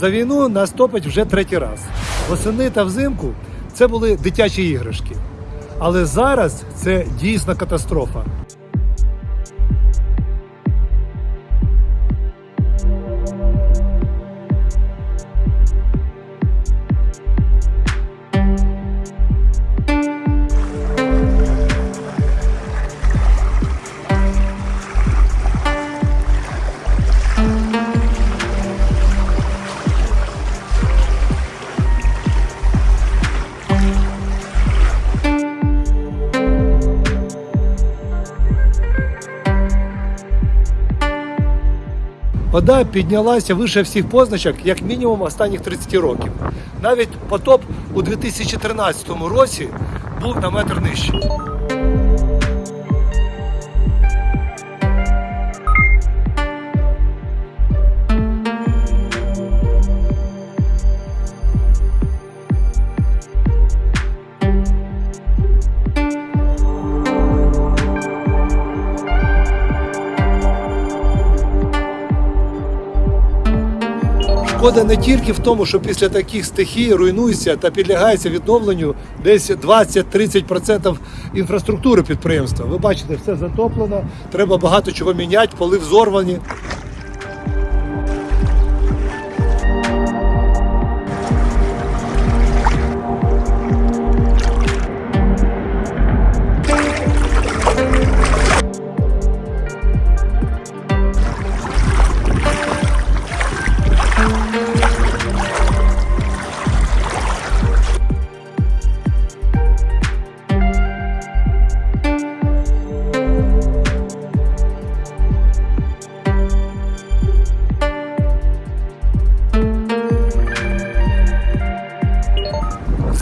За війну нас топить вже третій раз. Восени та взимку це були дитячі іграшки. Але зараз це дійсна катастрофа. Вода піднялася вище всіх позначок, як мінімум останніх 30 років. Навіть потоп у 2013 році був на метр нижче. Шкода не тільки в тому, що після таких стихій руйнується та підлягається відновленню десь 20-30% інфраструктури підприємства. Ви бачите, все затоплено, треба багато чого міняти, поли взорвані.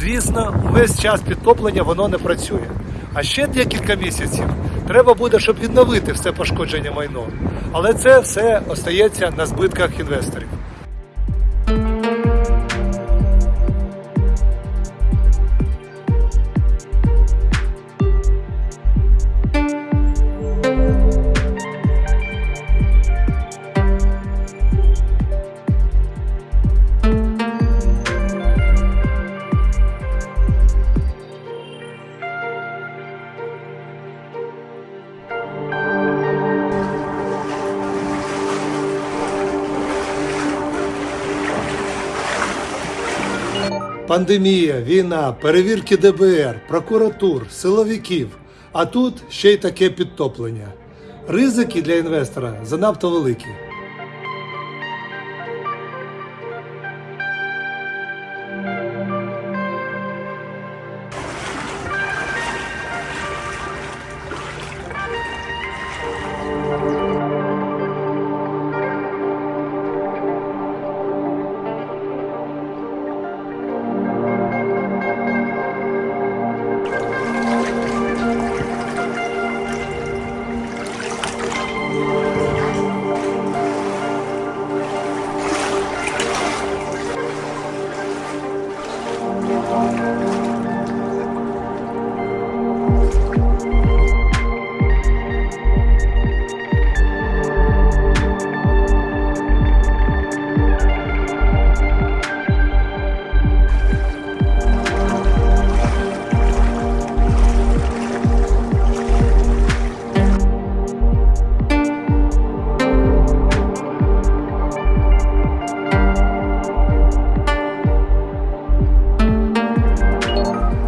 Звісно, увесь час підтоплення воно не працює. А ще декілька місяців треба буде, щоб відновити все пошкодження майно. Але це все остається на збитках інвесторів. Пандемія, війна, перевірки ДБР, прокуратур, силовиків. А тут ще й таке підтоплення. Ризики для інвестора занадто великі.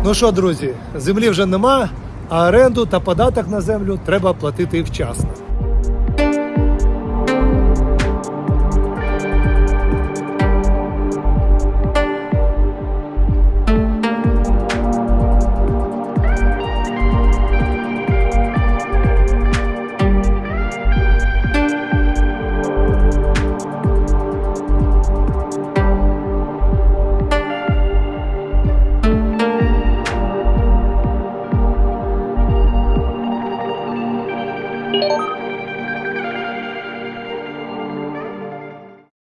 Ну що, друзі, землі вже нема, а оренду та податок на землю треба платити вчасно.